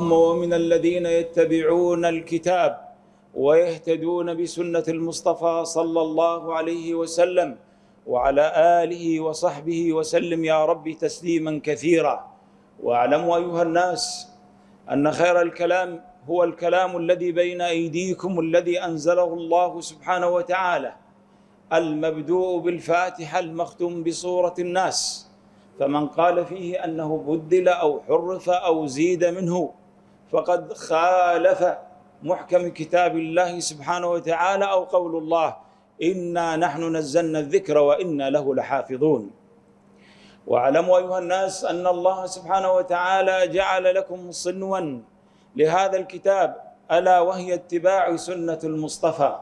ومن الذين يتبعون الكتاب ويهتدون بسنة المصطفى صلى الله عليه وسلم وعلى آله وصحبه وسلم يا رب تسليما كثيرا. واعلموا أيها الناس أن خير الكلام هو الكلام الذي بين أيديكم الذي أنزله الله سبحانه وتعالى المبدوء بالفاتحة المختوم بصورة الناس. فمن قال فيه أنه بدل أو حرف أو زيد منه فقد خالف محكم كتاب الله سبحانه وتعالى أو قول الله إنا نحن نزلنا الذكر وإنا له لحافظون. واعلموا أيها الناس أن الله سبحانه وتعالى جعل لكم صنوا لهذا الكتاب ألا وهي اتباع سنة المصطفى.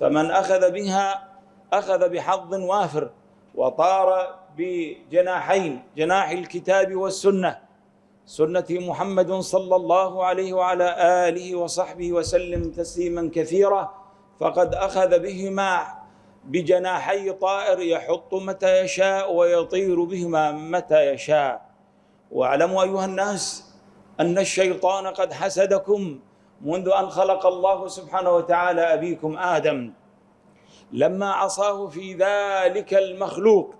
فمن أخذ بها أخذ بحظ وافر وطار بجناحين جناح الكتاب والسنة سنة محمد صلى الله عليه وعلى آله وصحبه وسلم تسليما كثيرا فقد أخذ بهما بجناحي طائر يحط متى يشاء ويطير بهما متى يشاء. واعلموا أيها الناس أن الشيطان قد حسدكم منذ أن خلق الله سبحانه وتعالى أبيكم آدم. لما عصاه في ذلك المخلوق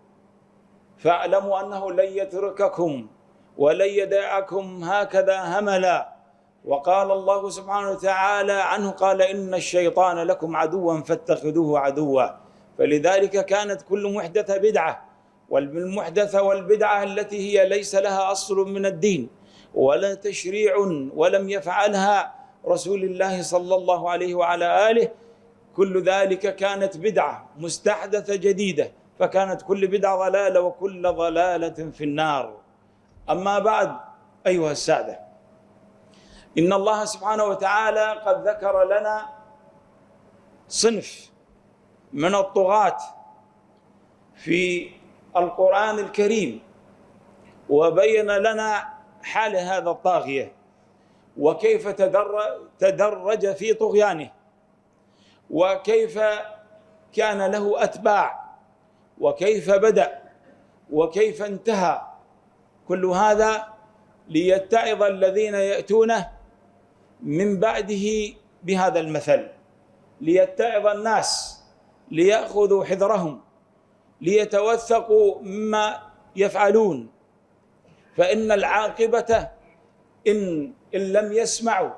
فاعلموا أنه لن يترككم. ولن يدعكم هكذا هملا. وقال الله سبحانه وتعالى عنه قال إن الشيطان لكم عدوا فاتخذوه عدوا. فلذلك كانت كل محدثة بدعة. والمحدثة والبدعة التي هي ليس لها أصل من الدين. ولا تشريع ولم يفعلها رسول الله صلى الله عليه وعلى آله. كل ذلك كانت بدعة مستحدثة جديدة. فكانت كل بدعة ضلالة وكل ضلالة في النار. أما بعد أيها السادة إن الله سبحانه وتعالى قد ذكر لنا صنف من الطغاة في القرآن الكريم وبين لنا حال هذا الطاغية وكيف تدرج في طغيانه وكيف كان له أتباع وكيف بدأ وكيف انتهى كل هذا ليتعظ الذين يأتونه من بعده بهذا المثل. ليتعظ الناس ليأخذوا حذرهم ليتوثقوا مما يفعلون. فإن العاقبة إن إن لم يسمعوا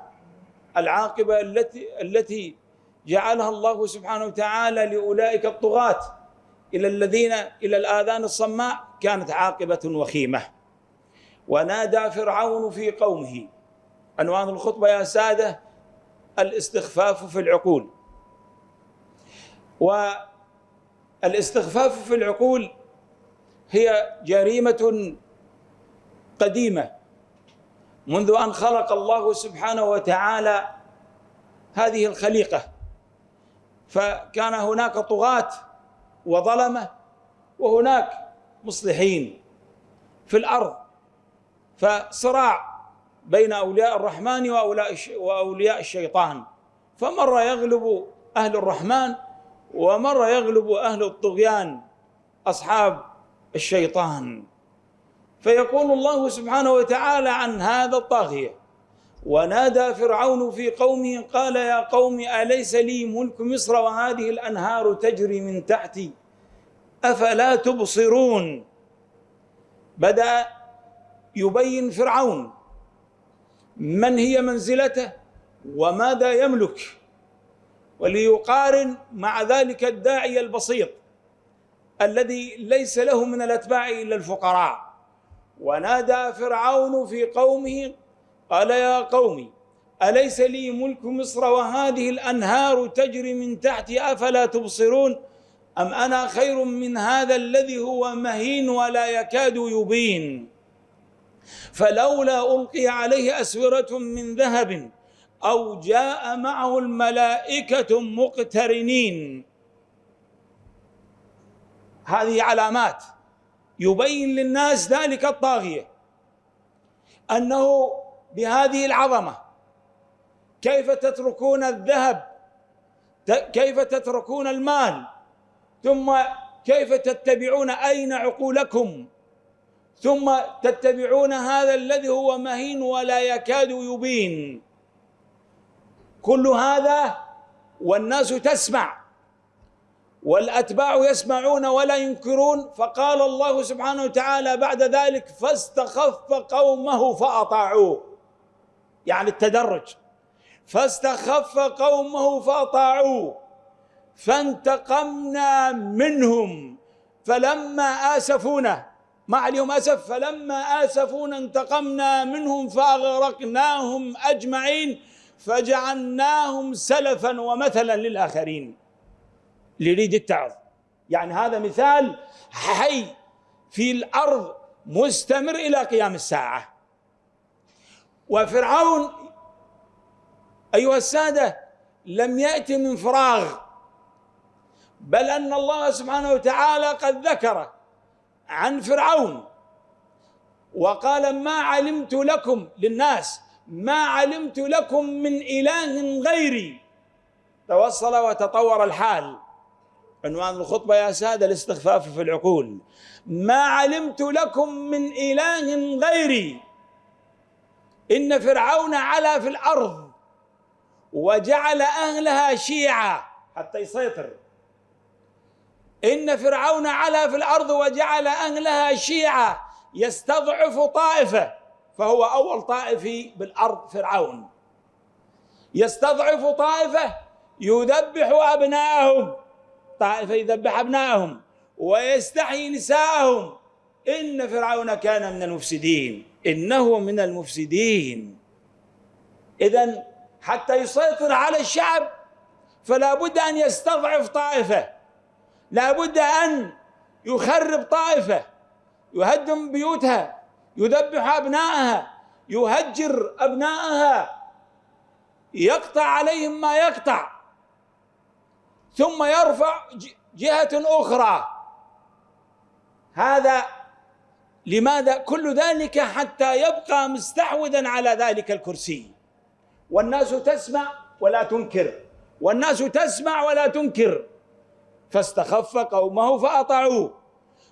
العاقبة التي التي جعلها الله سبحانه وتعالى لأولئك الطغاة إلى الذين إلى الآذان الصماء كانت عاقبة وخيمة. ونادى فرعون في قومه. عنوان الخطبة يا سادة الاستخفاف في العقول. والاستخفاف في العقول هي جريمة قديمة. منذ أن خلق الله سبحانه وتعالى هذه الخليقة. فكان هناك طغاة وظلمة وهناك مصلحين في الأرض. فصراع بين أولياء الرحمن وأولياء الشيطان. فمرة يغلب أهل الرحمن ومرة يغلب أهل الطغيان أصحاب الشيطان. فيقول الله سبحانه وتعالى عن هذا الطاغية ونادى فرعون في قومه قال يا قوم أليس لي ملك مصر وهذه الأنهار تجري من تحتي؟ أفلا تبصرون؟ بدأ يبين فرعون من هي منزلته وماذا يملك وليقارن مع ذلك الداعي البسيط الذي ليس له من الأتباع إلا الفقراء. ونادى فرعون في قومه قال يا قوم أليس لي ملك مصر وهذه الأنهار تجري من تحتي أفلا تبصرون؟ أم أنا خير من هذا الذي هو مهين ولا يكاد يبين؟ فلولا ألقي عليه أسورة من ذهب أو جاء معه الملائكة مقترنين. هذه علامات يبين للناس ذلك الطاغية أنه بهذه العظمة كيف تتركون الذهب كيف تتركون المال ثم كيف تتبعون أين عقولكم؟ ثم تتبعون هذا الذي هو مهين ولا يكاد يبين. كل هذا والناس تسمع والأتباع يسمعون ولا ينكرون. فقال الله سبحانه وتعالى بعد ذلك فاستخف قومه فأطاعوه. يعني التدرج. فاستخف قومه فأطاعوه. فانتقمنا منهم. فلما آسفونا ما عليهم آسف فلما اسفونا انتقمنا منهم فأغرقناهم أجمعين فجعلناهم سلفا ومثلا للآخرين. ليريد يتعظ يعني هذا مثال حي في الأرض مستمر إلى قيام الساعة. وفرعون أيها السادة لم يأتي من فراغ بل أن الله سبحانه وتعالى قد ذكر عن فرعون. وقال ما علمت لكم للناس ما علمت لكم من إله غيري. توصل وتطور الحال. عنوان الخطبة يا سادة الاستخفاف في العقول. ما علمت لكم من إله غيري. إن فرعون علا في الأرض وجعل أهلها شيعا. حتى يسيطر. إن فرعون علا في الأرض وجعل أهلها شيعا يستضعف طائفه فهو أول طائفي بالأرض فرعون. يستضعف طائفه يذبح أبناءهم طائفة يذبح أبناءهم ويستحيي نساءهم. إن فرعون كان من المفسدين إنه من المفسدين. اذا حتى يسيطر على الشعب فلا بد أن يستضعف طائفه. لا بد أن يخرب طائفة يهدم بيوتها يذبح ابنائها يهجر ابنائها يقطع عليهم ما يقطع ثم يرفع جهة أخرى. هذا لماذا؟ كل ذلك حتى يبقى مستحوذا على ذلك الكرسي. والناس تسمع ولا تنكر والناس تسمع ولا تنكر. فاستخف قومه فأطاعوه.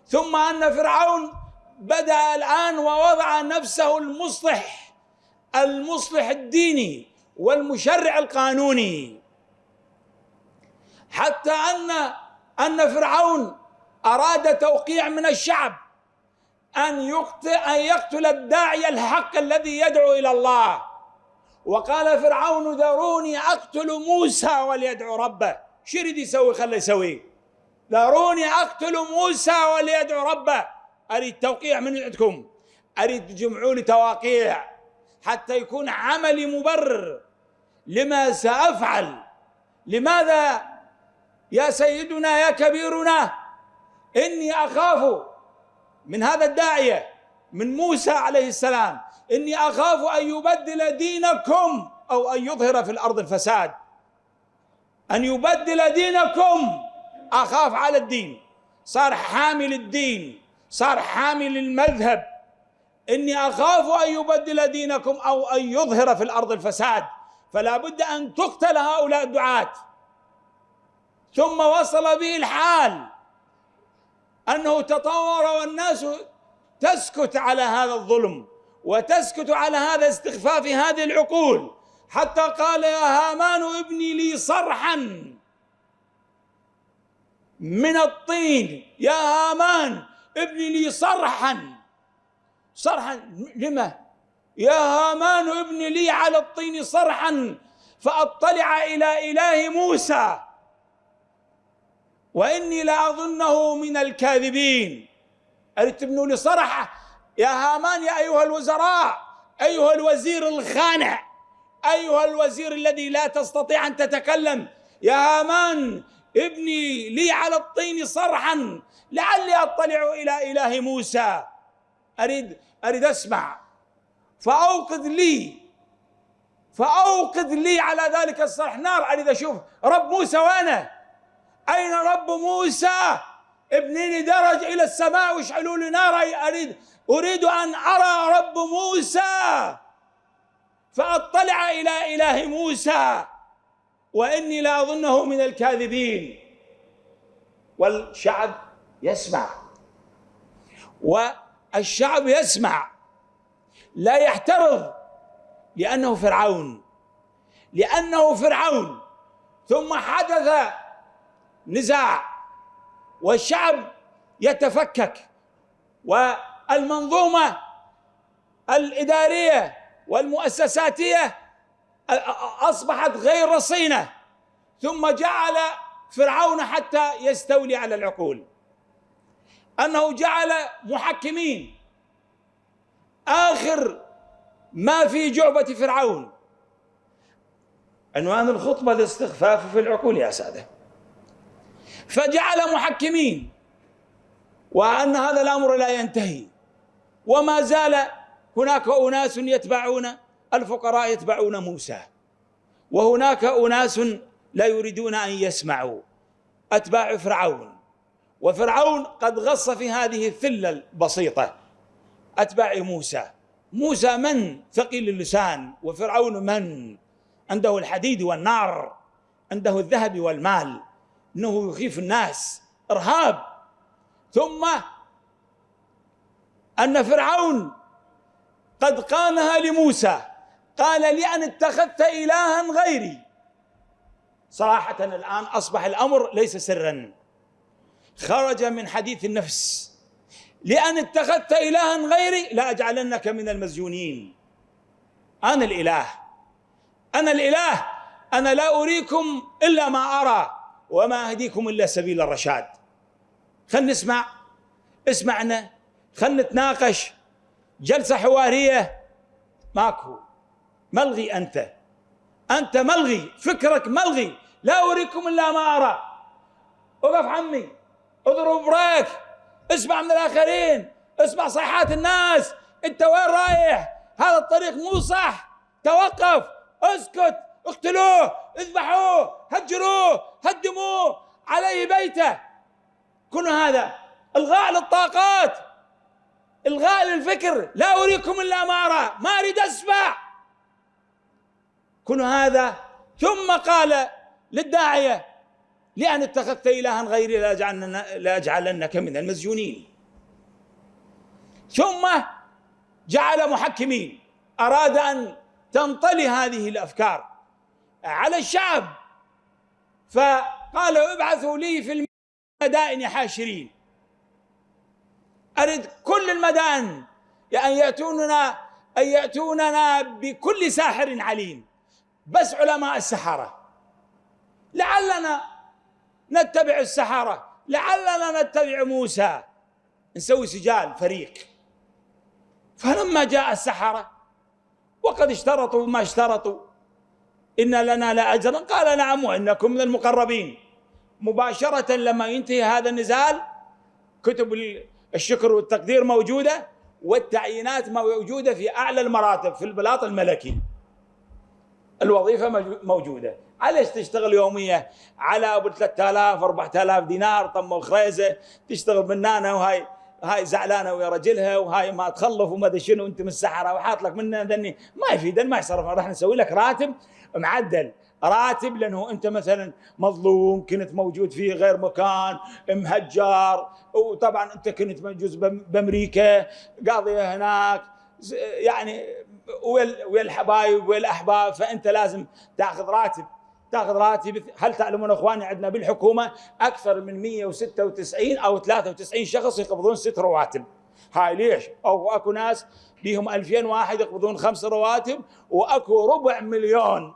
ثم أن فرعون بدأ الآن ووضع نفسه المصلح المصلح الديني والمشرع القانوني. حتى أن أن فرعون أراد توقيع من الشعب أن يقتل أن يقتل الداعي الحق الذي يدعو إلى الله. وقال فرعون ذروني أقتل موسى وليدعو ربه. شو يريد يسوي؟ خله يسوي. ذروني أقتل موسى وليدعو ربه. أريد توقيع من عندكم. أريد تجمعوا لي تواقيع. حتى يكون عملي مبرر. لما سأفعل. لماذا؟ يا سيدنا يا كبيرنا. إني أخاف من هذا الداعية من موسى عليه السلام. إني أخاف أن يبدل دينكم أو أن يظهر في الأرض الفساد. أن يبدل دينكم. أخاف على الدين. صار حامل الدين. صار حامل المذهب. إني أخاف أن يبدل دينكم أو أن يظهر في الأرض الفساد. فلا بد أن تقتل هؤلاء الدعاة. ثم وصل به الحال أنه تطور والناس تسكت على هذا الظلم وتسكت على هذا استخفاف هذه العقول. حتى قال يا هامان ابني لي صرحا من الطين. يا هامان ابني لي صرحا. صرحا لما؟ يا هامان ابني لي على الطين صرحا فأطلع إلى إله موسى. وإني لاظنه من الكاذبين. أريد تبنوا لي صرحة. يا هامان يا أيها الوزراء أيها الوزير الخانع. أيها الوزير الذي لا تستطيع أن تتكلم يا هامان ابني لي على الطين صرحا لعلي أطلع إلى إله موسى. أريد أريد أسمع. فأوقد لي فأوقد لي على ذلك الصرح. نار أريد أشوف رب موسى وأنا. أين رب موسى؟ ابني لي درج إلى السماء واشعلوا لي نار أريد أريد أن أرى رب موسى. فأطلع إلى إله موسى وإني لا أظنه من الكاذبين. والشعب يسمع. الشعب يسمع. لا يحترض لأنه فرعون. لأنه فرعون. ثم حدث نزاع. والشعب يتفكك. والمنظومة الإدارية والمؤسساتية أصبحت غير رصينة ثم جعل فرعون حتى يستولي على العقول. أنه جعل محكمين. آخر ما في جعبة فرعون. عنوان الخطبة الاستخفاف في العقول يا سادة. فجعل محكمين. وأن هذا الأمر لا ينتهي. وما زال هناك أناس يتبعون الفقراء يتبعون موسى. وهناك أناس لا يريدون أن يسمعوا أتباع فرعون. وفرعون قد غص في هذه الثلة البسيطة أتباع موسى. موسى من؟ ثقيل اللسان. وفرعون من؟ عنده الحديد والنار عنده الذهب والمال. إنه يخيف الناس. إرهاب. ثم أن فرعون قد قالها لموسى. قال لأن اتخذت إلها غيري. صراحة الآن أصبح الأمر ليس سرا. خرج من حديث النفس. لأن اتخذت إلها غيري لأجعلنك من المسجونين أنا الإله. أنا الإله. أنا لا أريكم إلا ما أرى وما أهديكم إلا سبيل الرشاد. خلنا نسمع. اسمعنا. خلنا نتناقش. جلسة حوارية. ماكو. ملغي أنت. أنت ملغي. فكرك ملغي. لا أريكم إلا ما أرى. وقف عمي. اضرب بريك. اسمع من الآخرين. اسمع صيحات الناس. أنت وين رايح؟ هذا الطريق مو صح. توقف. اسكت. اقتلوه. اذبحوه. هجروه. هدموه. عليه بيته. كل هذا. الغاء للطاقات. إلغاء للفكر لا أريكم إلا ما أرى ما أريد أسمع. كل هذا. ثم قال للداعية لأن اتخذت إلها غيري لاجعلنك من المسجونين. ثم جعل محكمين. أراد أن تنطلي هذه الأفكار على الشعب. فقال ابعثوا لي في المدائن حاشرين. أرد كل المدائن أن يأتوننا أن يأتوننا بكل ساحر عليم. بس علماء السحرة. لعلنا نتبع السحرة. لعلنا نتبع موسى. نسوي سجال فريق. فلما جاء السحرة وقد اشترطوا ما اشترطوا. إن لنا لأجرا قال نعم وإنكم من المقربين مباشرة لما ينتهي هذا النزال كتب الشكر والتقدير موجودة والتعيينات موجودة في أعلى المراتب في البلاط الملكي. الوظيفة موجودة. عليش تشتغل يومية؟ على أبو 3000 4000 دينار طم الخريزة. تشتغل منانه وهاي هاي زعلانة ويا رجلها وهاي ما تخلف وما أدري شنو انت من السحرة وحاط لك منه ذني. ما يفيد ما يصرف راح نسوي لك راتب معدل. راتب لأنه أنت مثلا مظلوم كنت موجود في غير مكان مهجر وطبعا أنت كنت موجود بأمريكا قاضيه هناك يعني ويا الحبايب ويا الاحباب فأنت لازم تأخذ راتب تأخذ راتب هل تعلمون أخواني عندنا بالحكومة أكثر من 196 أو 93 شخص يقبضون ست رواتب هاي ليش؟ أو أكو ناس بيهم 2000 واحد يقبضون خمس رواتب وأكو ربع مليون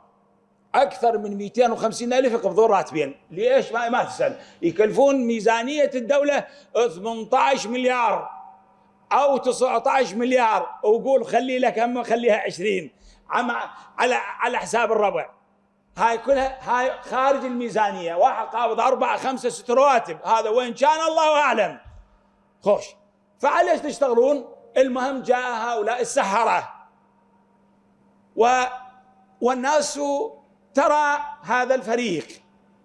أكثر من 250 ألف يقبضون راتبين ليش؟ ما, ما تسأل. يكلفون ميزانية الدولة 18 مليار أو 19 مليار. وقول خلي لك هم خليها 20 على على حساب الربع. هاي كلها هاي خارج الميزانية. واحد قابض أربعة خمسة ست رواتب. هذا وين كان الله أعلم. خوش. فعليش تشتغلون؟ المهم جاء هؤلاء السحرة. و والناس ترى هذا الفريق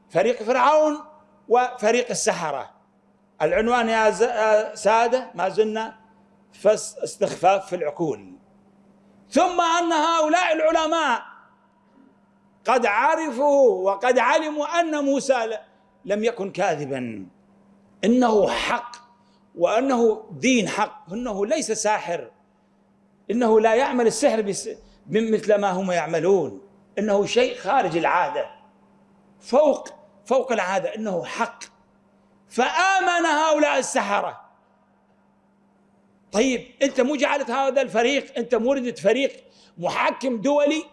فريق فرعون وفريق السحرة. العنوان يا سادة ما زلنا فس استخفاف في العقول. ثم أن هؤلاء العلماء قد عرفوا وقد علموا أن موسى لم يكن كاذبا. إنه حق وأنه دين حق أنه ليس ساحر. إنه لا يعمل السحر مثل ما هم يعملون. إنه شيء خارج العادة. فوق فوق العادة إنه حق. فآمن هؤلاء السحرة. طيب أنت مو جعلت هذا الفريق أنت موردة فريق محكم دولي.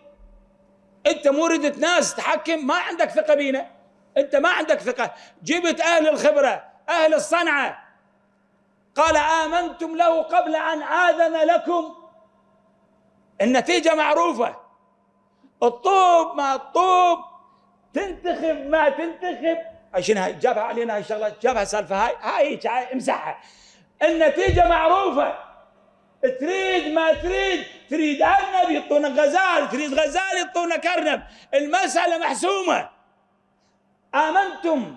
أنت موردة ناس تحكم ما عندك ثقة بينا. أنت ما عندك ثقة. جبت أهل الخبرة أهل الصنعة. قال آمنتم له قبل أن آذن لكم. النتيجة معروفة. الطوب ما الطوب. تنتخب ما تنتخب. عشان هاي؟ جابها علينا هاي الشغله جابها سالفة هاي. هاي, هاي امسحها. النتيجة معروفة. تريد ما تريد تريد أرنب يعطونك غزال تريد غزال يعطونك ارنب المسألة محسومة. آمنتم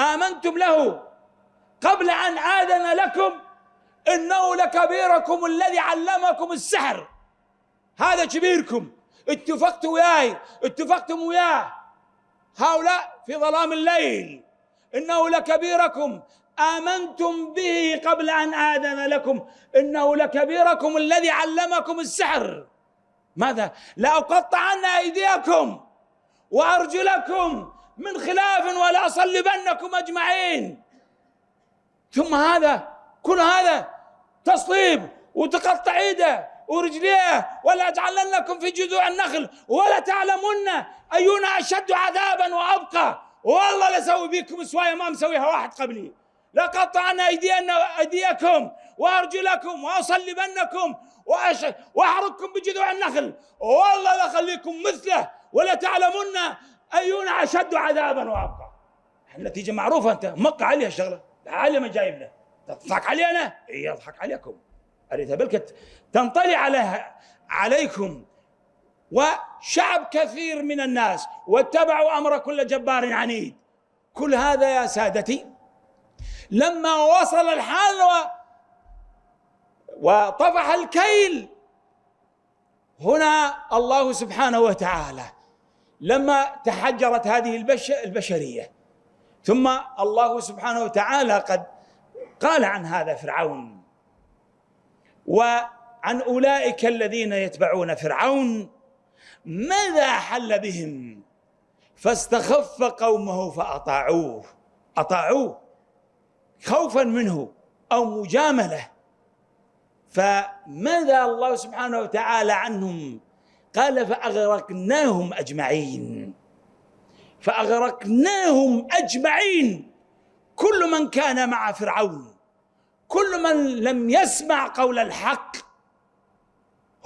آمنتم له. قبل أن آذن لكم إنه لكبيركم الذي علمكم السحر. هذا كبيركم. اتفقتوا وياي اتفقتم وياه. هؤلاء في ظلام الليل. إنه لكبيركم. آمنتم به قبل أن آذن لكم. إنه لكبيركم الذي علمكم السحر. ماذا؟ لاقطعن أيديكم وأرجلكم من خلاف ولا أصلبنكم أجمعين. ثم هذا كل هذا تصليب وتقطع إيده. ورجليه ولا أجعلنكم في جذوع النخل ولا تعلمن أينا أشد عذابا وأبقى. والله لسوي بكم سوايا ما مسويها واحد قبلي. لقطعنا أيدينا أيديكم وأرجلكم وأصلبنكم وأحرقكم بجذوع النخل. والله لخليكم مثله ولا تعلمن أينا أشد عذابا وأبقى. النتيجة معروفة أنت مق عليها الشغلة. العالم جايب له تضحك علي أنا؟ إي أضحك عليكم. أريتها بالكت تنطلي عليها عليكم وشعب كثير من الناس واتبعوا أمر كل جبار عنيد. كل هذا يا سادتي لما وصل الحال و وطفح الكيل هنا الله سبحانه وتعالى لما تحجرت هذه البشرية. ثم الله سبحانه وتعالى قد قال عن هذا فرعون. وعن أولئك الذين يتبعون فرعون. ماذا حل بهم؟ فاستخف قومه فأطاعوه. أطاعوه خوفا منه أو مجاملة. فماذا الله سبحانه وتعالى عنهم؟ قال فأغرقناهم أجمعين. فأغرقناهم أجمعين. كل من كان مع فرعون كل من لم يسمع قول الحق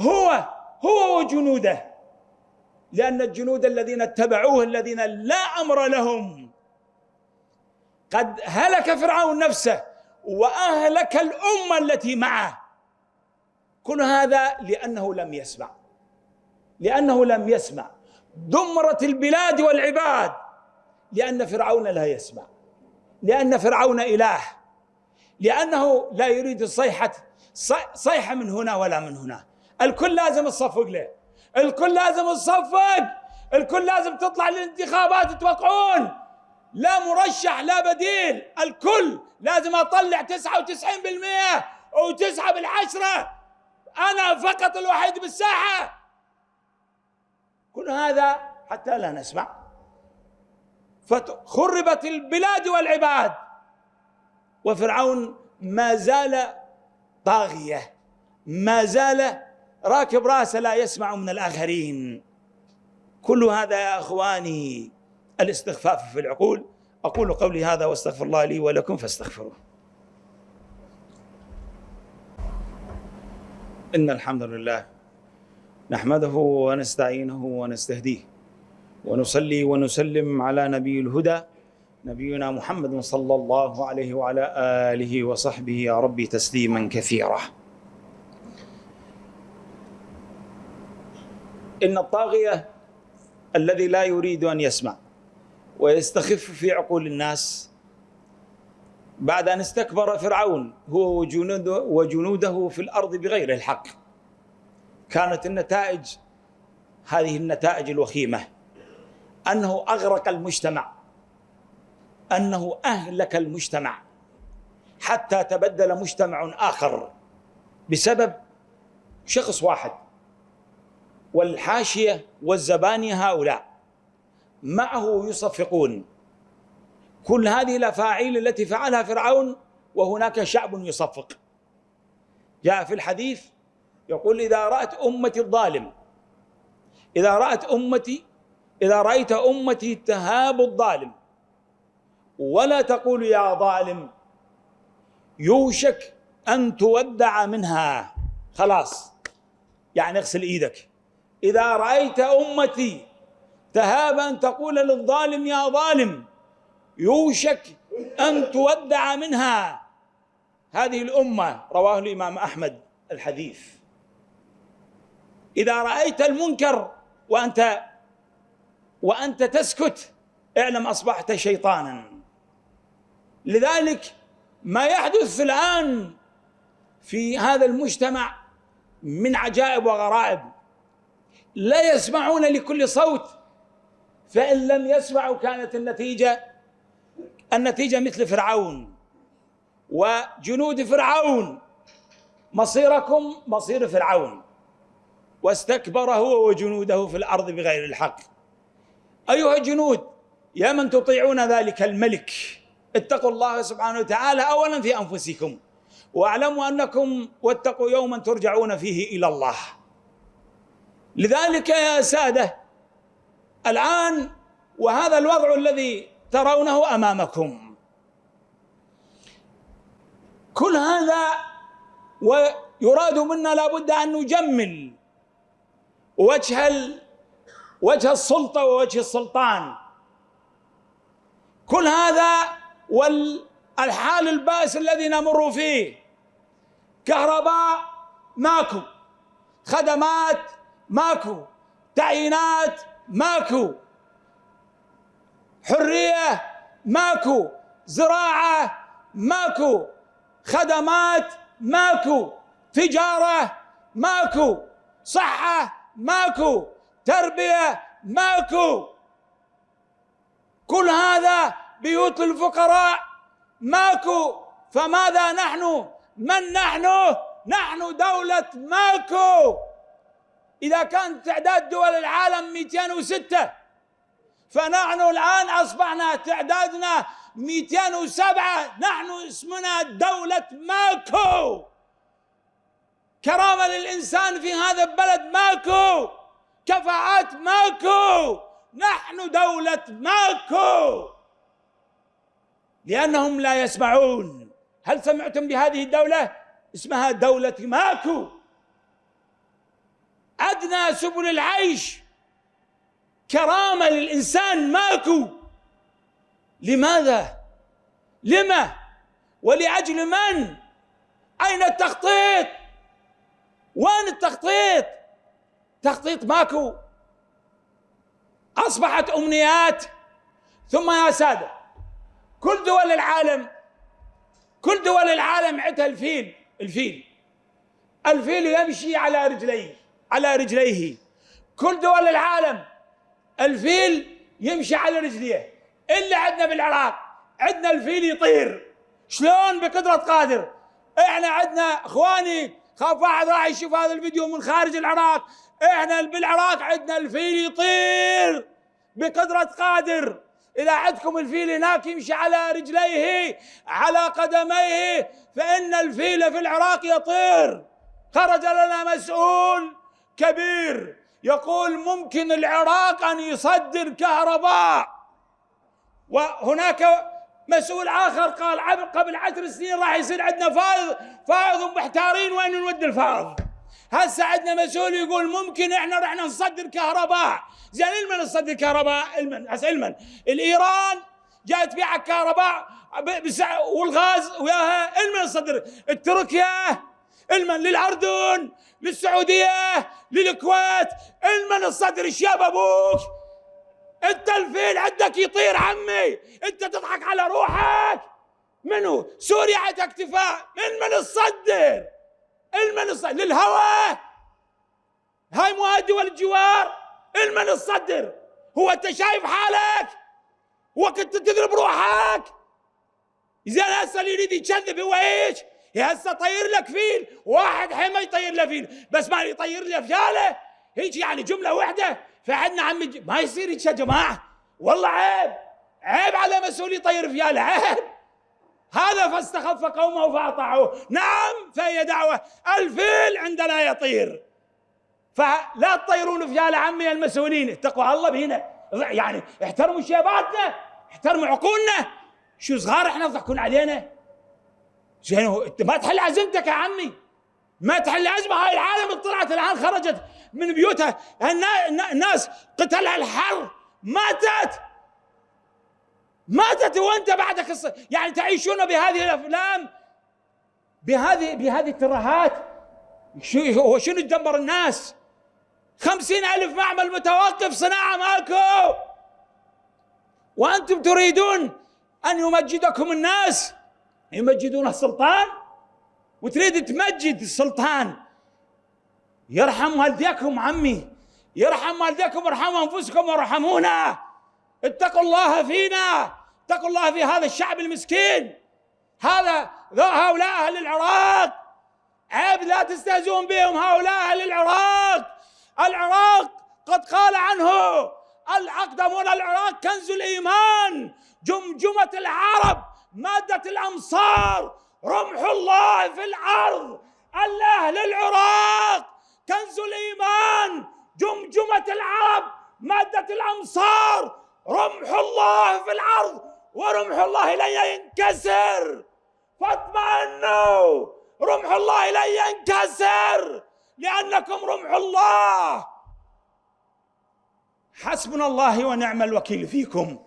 هو هو وجنوده. لأن الجنود الذين اتبعوه الذين لا أمر لهم. قد هلك فرعون نفسه وأهلك الأمة التي معه. كل هذا لأنه لم يسمع. لأنه لم يسمع. دمرت البلاد والعباد. لأن فرعون لا يسمع. لأن فرعون إله. لأنه لا يريد الصيحة صيحة من هنا ولا من هنا. الكل لازم تصفق له الكل لازم تصفق! الكل لازم تطلع للانتخابات توقعون! لا مرشح لا بديل الكل لازم أطلع 99% وتسعة بالعشرة! أنا فقط الوحيد بالساحة! كل هذا حتى لا نسمع. فخربت البلاد والعباد. وفرعون ما زال طاغية ما زال راكب راسه لا يسمع من الآخرين. كل هذا يا أخواني الاستخفاف في العقول. أقول قولي هذا واستغفر الله لي ولكم فاستغفروه. إن الحمد لله نحمده ونستعينه ونستهديه ونصلي ونسلم على نبي الهدى نبينا محمد صلى الله عليه وعلى آله وصحبه يا ربي تسليما كثيرا. إن الطاغية الذي لا يريد أن يسمع ويستخف في عقول الناس بعد أن استكبر فرعون هو وجنوده, وجنوده في الأرض بغير الحق. كانت النتائج هذه النتائج الوخيمة. أنه أغرق المجتمع. أنه أهلك المجتمع. حتى تبدل مجتمع آخر بسبب شخص واحد. والحاشية والزبانية هؤلاء. معه يصفقون. كل هذه الأفاعيل التي فعلها فرعون وهناك شعب يصفق. جاء في الحديث يقول إذا رأت أمتي الظالم إذا رأت أمتي إذا رأيت أمتي تهاب الظالم ولا تقول يا ظالم يوشك أن تودع منها. خلاص. يعني اغسل إيدك. إذا رأيت أمتي تهاب ان تقول للظالم يا ظالم يوشك أن تودع منها. هذه الأمة رواه الإمام أحمد الحديث. إذا رأيت المنكر وأنت وأنت تسكت اعلم أصبحت شيطانا. لذلك ما يحدث الآن في هذا المجتمع من عجائب وغرائب. لا يسمعون لكل صوت. فإن لم يسمعوا كانت النتيجة النتيجة مثل فرعون وجنود فرعون. مصيركم مصير فرعون. واستكبر هو وجنوده في الأرض بغير الحق. أيها الجنود يا من تطيعون ذلك الملك. اتقوا الله سبحانه وتعالى اولا في أنفسكم واعلموا أنكم واتقوا يوما ترجعون فيه إلى الله. لذلك يا سادة الآن وهذا الوضع الذي ترونه أمامكم. كل هذا ويراد منا لابد أن نجمل وجه وجه السلطة ووجه السلطان. كل هذا والحال البائس الذي نمر فيه كهرباء ماكو خدمات ماكو. تعيينات ماكو. حرية ماكو. زراعة ماكو. خدمات ماكو. تجارة ماكو. صحة ماكو. تربية ماكو. كل هذا بيوت الفقراء ماكو. فماذا نحن؟ من نحن؟ نحن دولة ماكو. إذا كان تعداد دول العالم 206 فنحن الآن أصبحنا تعدادنا 207 نحن اسمنا دولة ماكو. كرامة للإنسان في هذا البلد ماكو كفاءات ماكو نحن دولة ماكو. لأنهم لا يسمعون. هل سمعتم بهذه الدولة؟ اسمها دولة ماكو. أدنى سبل العيش كرامة للإنسان ماكو لماذا؟ لما؟ ولأجل من؟ أين التخطيط؟ وين التخطيط؟ تخطيط ماكو أصبحت أمنيات ثم يا سادة كل دول العالم كل دول العالم عندها الفيل الفيل الفيل يمشي على رجليه على رجليه. كل دول العالم الفيل يمشي على رجليه. إلا عندنا بالعراق عندنا الفيل يطير. شلون؟ بقدرة قادر. إحنا عندنا إخواني خاف واحد راح يشوف هذا الفيديو من خارج العراق. إحنا بالعراق عندنا الفيل يطير. بقدرة قادر. إذا عندكم الفيل هناك يمشي على رجليه على قدميه فإن الفيل في العراق يطير. خرج لنا مسؤول. كبير يقول ممكن العراق أن يصدر كهرباء. وهناك مسؤول آخر قال قبل عشر سنين راح يصير عندنا فائض فائض ومحتارين وين نودي الفائض. هسه عندنا مسؤول يقول ممكن إحنا رحنا نصدر كهرباء. زين إلمن نصدر كهرباء؟ إلمن هسه إلمن. الإيران جاي تبيع كهرباء والغاز وياها. إلمن نصدر تركيا إلمن للأردن. للسعودية للكويت. المن الصدر الشاب أبوك. أنت الفيل عندك يطير عمي. أنت تضحك على روحك. منو؟ سوريا عندها اكتفاء. من من الصدر. المن الصدر للهوى. هاي مو دول الجوار. المن الصدر. هو أنت شايف حالك. وقت تضرب روحك. زين هسه اللي يريد يكذب هو إيش؟ هسه طير لك فيل واحد حين ما يطير له فيل بس ما يطير له فياله. هيك يعني جملة واحدة فعندنا عمي ما يصير هيك يا جماعة. والله عيب عيب على مسؤول يطير فياله عيب. هذا فاستخف قومه فأطاعوه. نعم فهي دعوة. الفيل عندنا يطير. فلا تطيرون فياله عمي المسؤولين. اتقوا الله بينا يعني احترموا شيباتنا احترموا عقولنا. شو صغار إحنا تضحكون علينا؟ زين انت ما تحل عزمتك يا عمي. ما تحل عزمة. هاي العالم طلعت الآن خرجت من بيوتها. الناس قتلها الحر ماتت. ماتت وانت بعدك الص... يعني تعيشون بهذه الأفلام؟ بهذه بهذه الترهات؟ شو هو شنو تدمر الناس؟ خمسين ألف معمل متوقف صناعة ماكو. وأنتم تريدون أن يمجدكم الناس؟ يمجدون السلطان وتريد تمجد السلطان؟ يرحم والديكم عمي يرحم والديكم ارحموا أنفسكم وارحمونا. اتقوا الله فينا اتقوا الله في هذا الشعب المسكين. هذا هؤلاء أهل العراق. عيب لا تستهزئون بهم هؤلاء أهل العراق. العراق قد قال عنه الأقدمون العراق كنز الإيمان جمجمة العرب. مادة الأمصار رمح الله في الأرض الأهل العراق كنز الإيمان جمجمة العرب مادة الأمصار رمح الله في الأرض ورمح الله لن ينكسر. فاطمئنوا رمح الله لن ينكسر لأنكم رمح الله. حسبنا الله ونعم الوكيل فيكم.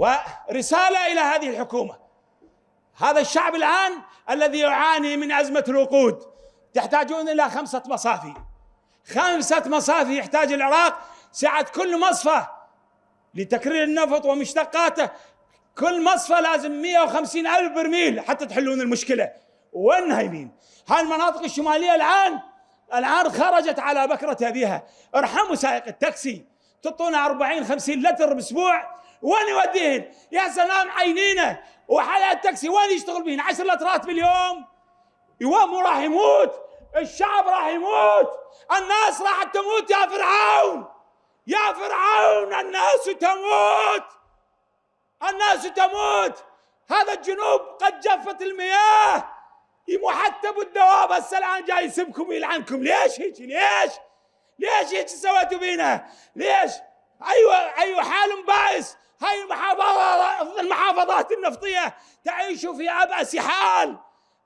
ورسالة إلى هذه الحكومة. هذا الشعب الآن الذي يعاني من أزمة الوقود. تحتاجون إلى خمسة مصافي. خمسة مصافي يحتاج العراق سعة كل مصفى لتكرير النفط ومشتقاته. كل مصفى لازم 150 ألف برميل حتى تحلون المشكلة. وين نايمين؟ هاي المناطق الشمالية الآن الآن خرجت على بكرة أبيها. ارحموا سائق التاكسي. تعطونا 40 50 لتر بأسبوع. وين يوديهن؟ يا سلام عينينا وحلا التاكسي وين يشتغل بهن؟ 10 لترات باليوم. يوم راح يموت. الشعب راح يموت. الناس راح تموت. يا فرعون. يا فرعون الناس تموت. الناس تموت. هذا الجنوب قد جفت المياه. محتب الدواب. هسه الآن جاي يسبكم ويلعنكم. ليش هيك؟ ليش؟ ليش هيك سويتوا بينا؟ ليش؟ أيوه أيوه حال بائس هاي المحافظات المحافظات النفطية تعيش في أبأس حال.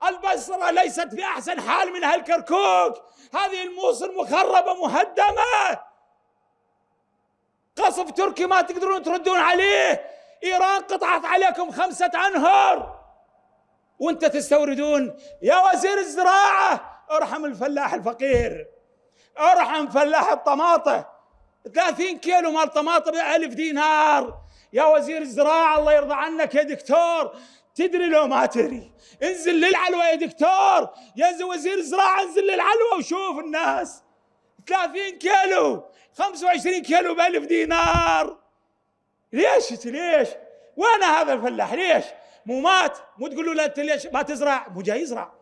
البصرة ليست في احسن حال من هالكركوك. هذه الموصل مخربة مهدمة. قصف تركي ما تقدرون تردون عليه. إيران قطعت عليكم خمسة أنهر. وأنت تستوردون. يا وزير الزراعة ارحم الفلاح الفقير. ارحم فلاح الطماطة. 30 كيلو مال طماطة بألف دينار. يا وزير الزراعة الله يرضى عنك يا دكتور. تدري لو ما تدري انزل للعلوة يا دكتور. يا وزير الزراعة انزل للعلوة وشوف الناس. 30 كيلو 25 كيلو بألف دينار. ليش ليش؟ وين هذا الفلاح؟ ليش؟ مو مات؟ مو تقول له أنت ليش ما تزرع؟ مو جاي يزرع.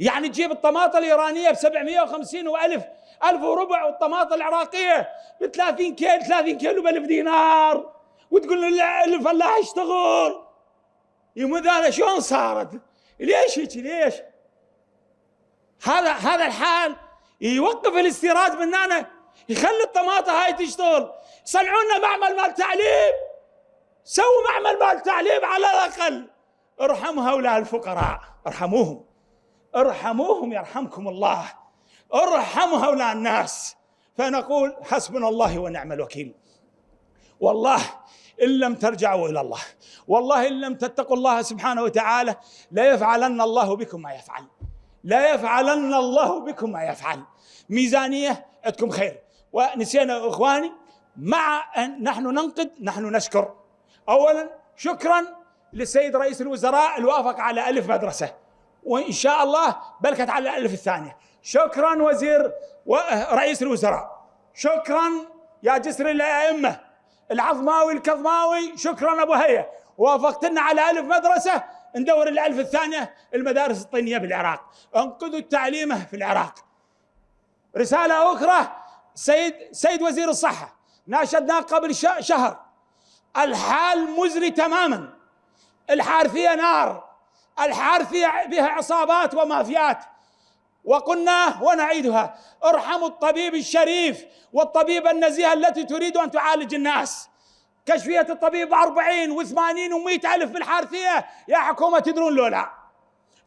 يعني تجيب الطماطة الإيرانية ب 750 و1000 ألف وربع والطماطة العراقية ب 30 كيلو 30 كيلو ب 1000 دينار. وتقول الفلاح يشتغل يمد هذا شلون صارت؟ ليش هيك؟ ليش؟ هذا هذا الحال يوقف الاستيراد من هنا يخلي الطماطة هاي تشتغل. صنعوا لنا معمل مال تعليم؟ سووا معمل مال تعليم على الأقل. ارحموا هؤلاء الفقراء ارحموهم. ارحموهم يرحمكم الله. ارحموا هؤلاء الناس. فنقول حسبنا الله ونعم الوكيل. والله إن لم ترجعوا إلى الله والله إن لم تتقوا الله سبحانه وتعالى لا يفعلن الله بكم ما يفعل. لا يفعلن الله بكم ما يفعل. ميزانية عندكم خير. ونسينا إخواني مع أن نحن ننقد نحن نشكر. اولا شكرا للسيد رئيس الوزراء الوافق على ألف مدرسة. وإن شاء الله بلكت على الألف الثانية. شكرا وزير رئيس الوزراء. شكرا يا جسر الأئمة. العظماوي الكظماوي شكرا أبو هيا وافقتنا على ألف مدرسة ندور الألف الثانية المدارس الطينيه بالعراق أنقذوا التعليمه في العراق. رسالة أخرى سيد سيد وزير الصحة. ناشدناه قبل شهر. الحال مزري تماما. الحارثية نار. الحارثيه بها عصابات ومافيات. وقلنا ونعيدها. ارحموا الطبيب الشريف والطبيب النزيه التي تريد أن تعالج الناس. كشفية الطبيب 40 و80 و100 ألف بالحارثية يا حكومة تدرون لولا.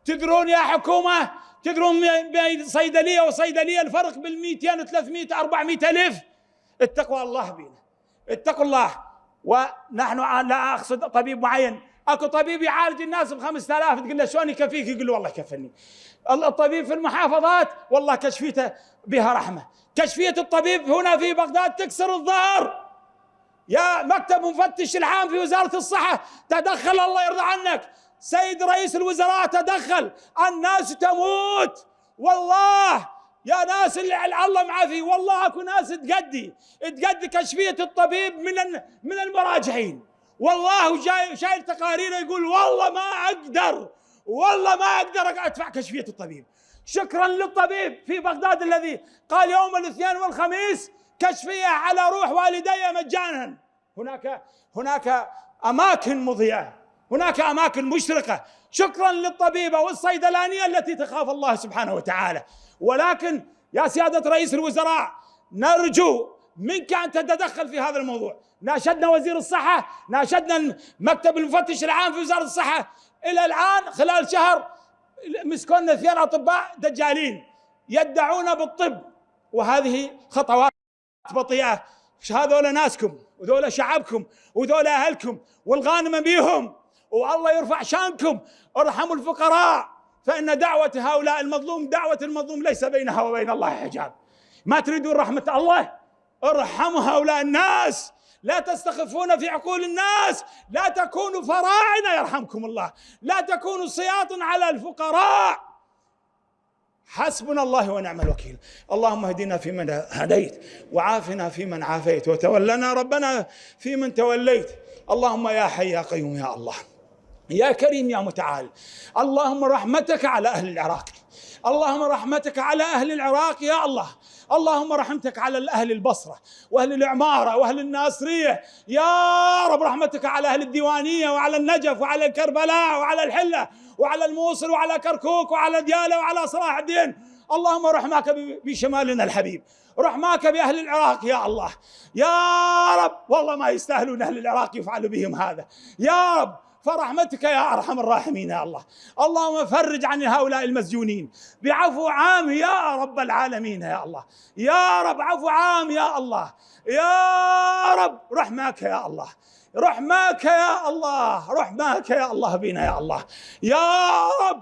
تدرون يا حكومة تدرون بين صيدلية وصيدلية الفرق بال 200 و 300 400 ألف. اتقوا الله بينا. اتقوا الله. ونحن لا أقصد طبيب معين. اكو طبيب يعالج الناس ب 5000 تقول له شلون يكفيك؟ يقول له والله كفني الطبيب في المحافظات والله كشفيته بها رحمة. كشفية الطبيب هنا في بغداد تكسر الظهر. يا مكتب مفتش العام في وزارة الصحة تدخل الله يرضى عنك. سيد رئيس الوزراء تدخل. الناس تموت. والله يا ناس اللي الله معافي والله اكو ناس تقدي. تقدي كشفية الطبيب من من المراجعين. والله جاي شايل تقارير يقول والله ما أقدر والله ما أقدر أدفع كشفية الطبيب. شكرا للطبيب في بغداد الذي قال يوم الاثنين والخميس كشفية على روح والدي مجانا. هناك هناك أماكن مضيئة هناك أماكن مشرقة. شكرا للطبيبة والصيدلانية التي تخاف الله سبحانه وتعالى. ولكن يا سيادة رئيس الوزراء نرجو منك ان تتدخل في هذا الموضوع؟ ناشدنا وزير الصحة ناشدنا مكتب المفتش العام في وزارة الصحة. إلى الآن خلال شهر مسكونا اثنين أطباء دجالين يدعون بالطب وهذه خطوات بطيئة. هذول ناسكم وذولا شعبكم وذولا أهلكم والغانم بيهم والله يرفع شانكم. ارحموا الفقراء فإن دعوة هؤلاء المظلوم دعوة المظلوم ليس بينها وبين الله حجاب. ما تريدون رحمة الله؟ ارحموا هؤلاء الناس. لا تستخفون في عقول الناس. لا تكونوا فراعنة يرحمكم الله. لا تكونوا سياط على الفقراء. حسبنا الله ونعم الوكيل. اللهم اهدنا فيمن هديت وعافنا فيمن عافيت وتولنا ربنا فيمن توليت. اللهم يا حي يا قيوم يا الله. يا كريم يا متعال. اللهم رحمتك على أهل العراق. اللهم رحمتك على أهل العراق يا الله. اللهم رحمتك على أهل البصرة وأهل العمارة وأهل الناصرية. يا رب رحمتك على أهل الديوانية وعلى النجف وعلى كربلاء وعلى الحلة وعلى الموصل وعلى كركوك وعلى ديالة وعلى صلاح الدين. اللهم رحمك بشمالنا الحبيب. رحماك بأهل العراق يا الله. يا رب والله ما يستاهلون أهل العراق يفعل بهم هذا. يا رب فرحمتك يا أرحم الراحمين يا الله. اللهم فرج عن هؤلاء المسجونين. بعفو عام يا رب العالمين يا الله. يا رب عفو عام يا الله. يا رب رحمك يا الله. رحمك يا الله. رحمك يا الله بنا يا الله. يا رب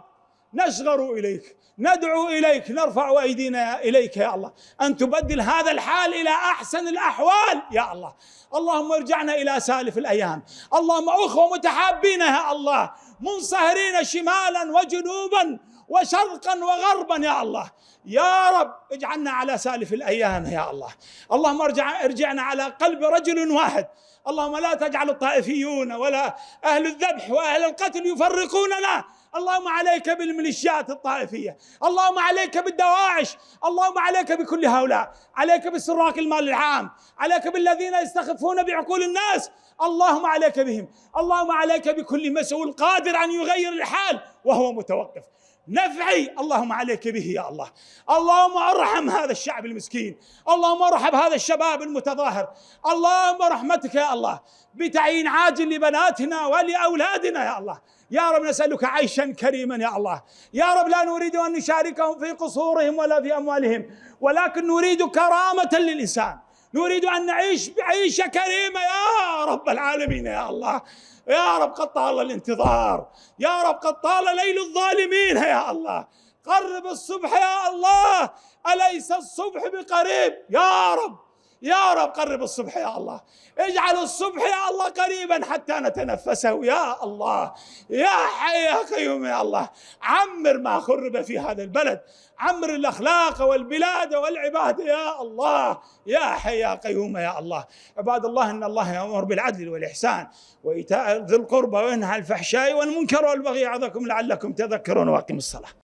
نشغر إليك. ندعو إليك نرفع أيدينا إليك يا الله. أن تبدل هذا الحال إلى أحسن الأحوال يا الله. اللهم ارجعنا إلى سالف الأيام. اللهم أخوة متحابين يا الله. منصهرين شمالا وجنوبا وشرقا وغربا يا الله. يا رب اجعلنا على سالف الأيام يا الله. اللهم ارجع ارجعنا على قلب رجل واحد. اللهم لا تجعل الطائفيون ولا أهل الذبح وأهل القتل يفرقوننا. اللهم عليك بالميليشيات الطائفية. اللهم عليك بالدواعش. اللهم عليك بكل هؤلاء. عليك بسراق المال العام. عليك بالذين يستخفون بعقول الناس. اللهم عليك بهم. اللهم عليك بكل مسؤول قادر أن يغير الحال وهو متوقف. نفعي. اللهم عليك به يا الله. اللهم ارحم هذا الشعب المسكين. اللهم ارحم هذا الشباب المتظاهر. اللهم رحمتك يا الله. بتعيين عاجل لبناتنا ولأولادنا يا الله. يا رب نسألك عيشا كريما يا الله. يا رب لا نريد أن نشاركهم في قصورهم ولا في أموالهم. ولكن نريد كرامة للإنسان. نريد أن نعيش بعيشة كريمة يا رب العالمين يا الله. يا رب قد طال الانتظار. يا رب قد طال ليل الظالمين. يا الله قرب الصبح يا الله. أليس الصبح بقريب؟ يا رب. يا رب قرب الصبح يا الله. اجعل الصبح يا الله قريبا حتى نتنفسه. يا الله. يا حي يا قيوم يا الله. عمر ما خرب في هذا البلد. عمر الأخلاق والبلاد والعباد يا الله. يا حي يا قيوم يا الله. عباد الله إن الله يأمر بالعدل والإحسان وإيتاء ذي القربى وينهى الفحشاء والمنكر والبغي يعظكم لعلكم تذكرون وأقيموا الصلاة.